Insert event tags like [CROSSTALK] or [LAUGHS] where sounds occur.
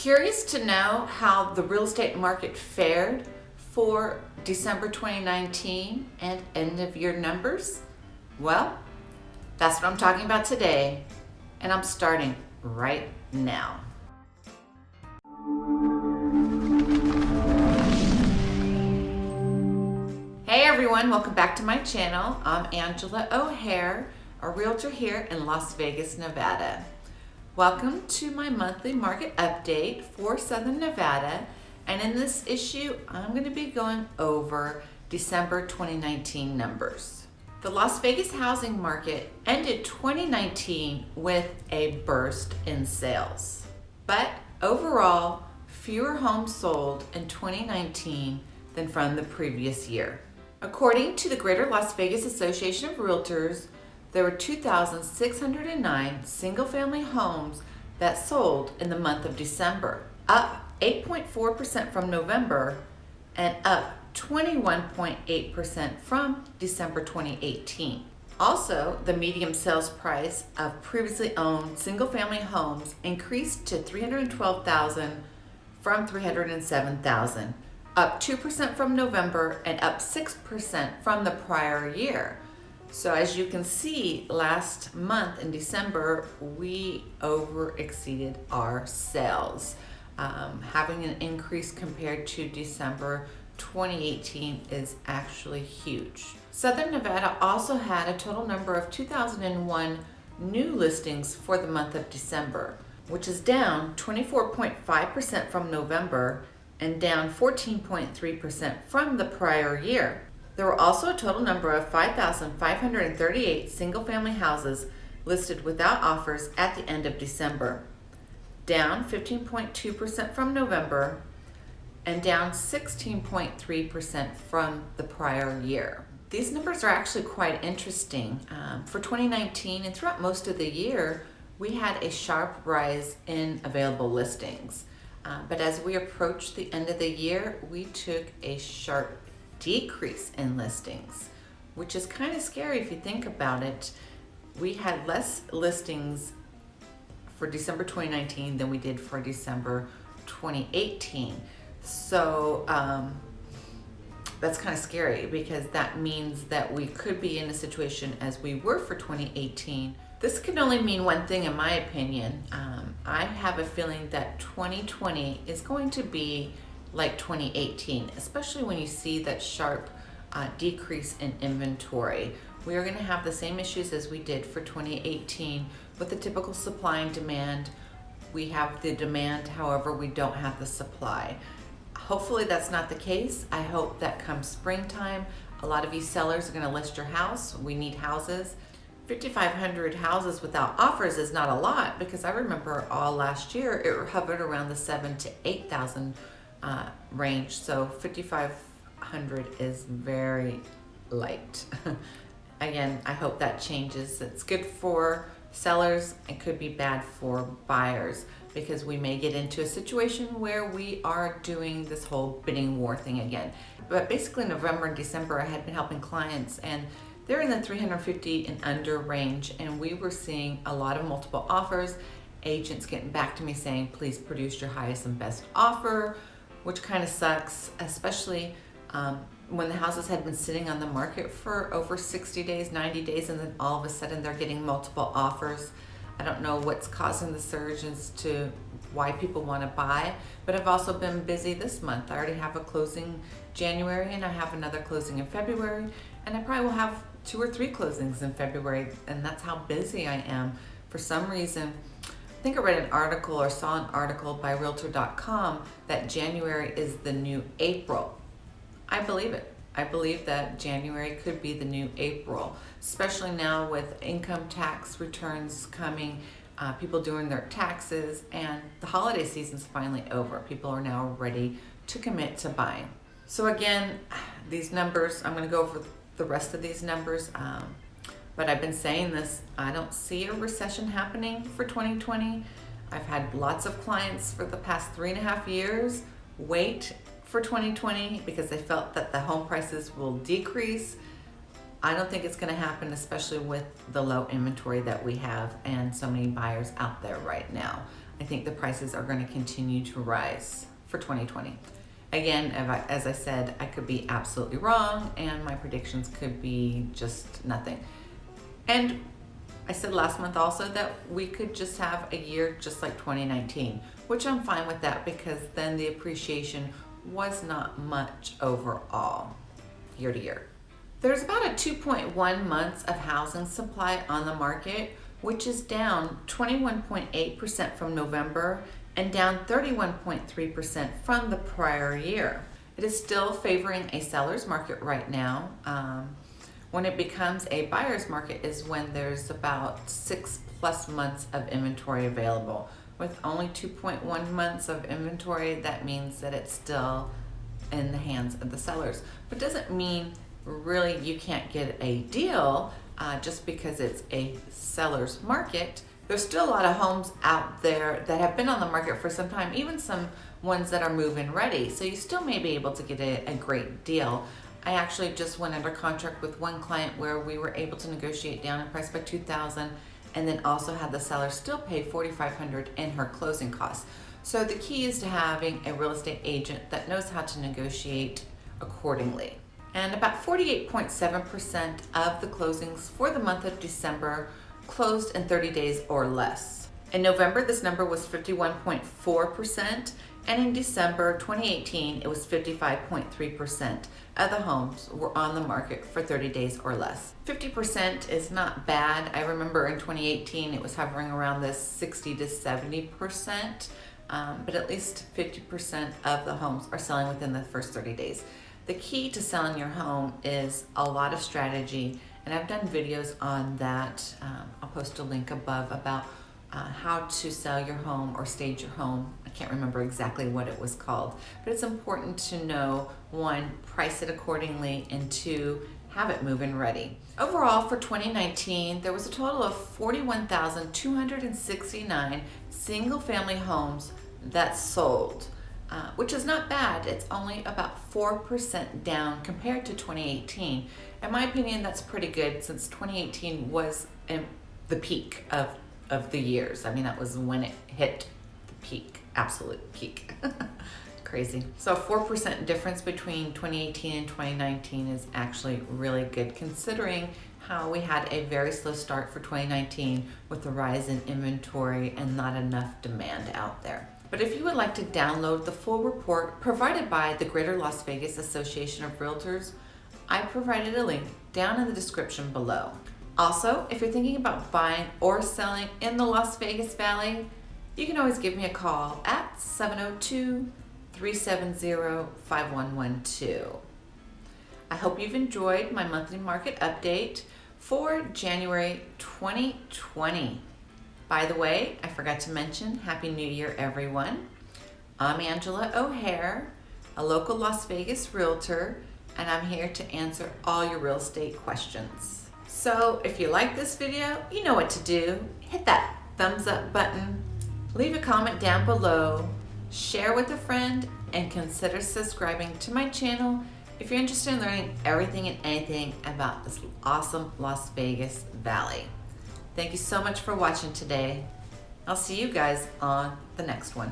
Curious to know how the real estate market fared for December 2019 and end of year numbers? Well, that's what I'm talking about today, and I'm starting right now. Hey everyone, welcome back to my channel. I'm Angela O'Hare, a realtor here in Las Vegas, Nevada. Welcome to my monthly market update for Southern Nevada. And in this issue, I'm gonna be going over December 2019 numbers. The Las Vegas housing market ended 2019 with a burst in sales. But overall, fewer homes sold in 2019 than from the previous year. According to the Greater Las Vegas Association of Realtors, there were 2,609 single-family homes that sold in the month of December, up 8.4% from November and up 21.8% from December 2018. Also, the medium sales price of previously owned single-family homes increased to 312,000 from 307,000, up 2% from November and up 6% from the prior year. So as you can see, last month in December, we over exceeded our sales. Um, having an increase compared to December 2018 is actually huge. Southern Nevada also had a total number of 2001 new listings for the month of December, which is down 24.5% from November and down 14.3% from the prior year. There were also a total number of 5,538 single-family houses listed without offers at the end of December, down 15.2% from November and down 16.3% from the prior year. These numbers are actually quite interesting. Um, for 2019 and throughout most of the year, we had a sharp rise in available listings. Uh, but as we approached the end of the year, we took a sharp decrease in listings, which is kind of scary if you think about it. We had less listings for December 2019 than we did for December 2018. So um, that's kind of scary because that means that we could be in a situation as we were for 2018. This can only mean one thing in my opinion. Um, I have a feeling that 2020 is going to be like 2018, especially when you see that sharp uh, decrease in inventory. We are gonna have the same issues as we did for 2018 with the typical supply and demand. We have the demand, however, we don't have the supply. Hopefully that's not the case. I hope that come springtime, a lot of you sellers are gonna list your house. We need houses. 5,500 houses without offers is not a lot because I remember all last year it hovered around the seven to 8,000 uh, range. So 5,500 is very light. [LAUGHS] Again, I hope that changes. It's good for sellers. It could be bad for buyers because we may get into a situation where we are doing this whole bidding war thing again. But basically November and December, I had been helping clients and they're in the 350 and under range and we were seeing a lot of multiple offers, agents getting back to me saying, please produce your highest and best offer which kind of sucks, especially um, when the houses had been sitting on the market for over 60 days, 90 days, and then all of a sudden they're getting multiple offers. I don't know what's causing the surge as to why people want to buy, but I've also been busy this month. I already have a closing January and I have another closing in February, and I probably will have two or three closings in February, and that's how busy I am. For some reason, I think I read an article or saw an article by Realtor.com that January is the new April. I believe it. I believe that January could be the new April, especially now with income tax returns coming, uh, people doing their taxes, and the holiday season's finally over. People are now ready to commit to buying. So again, these numbers, I'm going to go over the rest of these numbers. Um, but I've been saying this, I don't see a recession happening for 2020. I've had lots of clients for the past three and a half years wait for 2020 because they felt that the home prices will decrease. I don't think it's gonna happen, especially with the low inventory that we have and so many buyers out there right now. I think the prices are going to continue to rise for 2020. Again, as I said, I could be absolutely wrong and my predictions could be just nothing. And I said last month also that we could just have a year just like 2019, which I'm fine with that because then the appreciation was not much overall year to year. There's about a 2.1 months of housing supply on the market, which is down 21.8% from November and down 31.3% from the prior year. It is still favoring a seller's market right now. Um, when it becomes a buyer's market is when there's about six plus months of inventory available. With only 2.1 months of inventory, that means that it's still in the hands of the sellers. But doesn't mean really you can't get a deal uh, just because it's a seller's market. There's still a lot of homes out there that have been on the market for some time, even some ones that are move-in ready. So you still may be able to get a, a great deal. I actually just went under contract with one client where we were able to negotiate down in price by 2000 and then also had the seller still pay 4500 in her closing costs. So the key is to having a real estate agent that knows how to negotiate accordingly. And about 48.7% of the closings for the month of December closed in 30 days or less. In November, this number was 51.4%, and in December 2018, it was 55.3% of the homes were on the market for 30 days or less. 50% is not bad. I remember in 2018, it was hovering around this 60 to 70%, um, but at least 50% of the homes are selling within the first 30 days. The key to selling your home is a lot of strategy, and I've done videos on that. Um, I'll post a link above about uh, how to sell your home or stage your home. I can't remember exactly what it was called, but it's important to know, one, price it accordingly, and two, have it move-in ready. Overall, for 2019, there was a total of 41,269 single-family homes that sold, uh, which is not bad. It's only about 4% down compared to 2018. In my opinion, that's pretty good since 2018 was the peak of of the years. I mean, that was when it hit the peak, absolute peak. [LAUGHS] Crazy. So 4% difference between 2018 and 2019 is actually really good considering how we had a very slow start for 2019 with the rise in inventory and not enough demand out there. But if you would like to download the full report provided by the Greater Las Vegas Association of Realtors, I provided a link down in the description below. Also, if you're thinking about buying or selling in the Las Vegas Valley, you can always give me a call at 702-370-5112. I hope you've enjoyed my monthly market update for January 2020. By the way, I forgot to mention Happy New Year, everyone. I'm Angela O'Hare, a local Las Vegas realtor, and I'm here to answer all your real estate questions. So if you like this video, you know what to do. Hit that thumbs up button, leave a comment down below, share with a friend, and consider subscribing to my channel if you're interested in learning everything and anything about this awesome Las Vegas Valley. Thank you so much for watching today. I'll see you guys on the next one.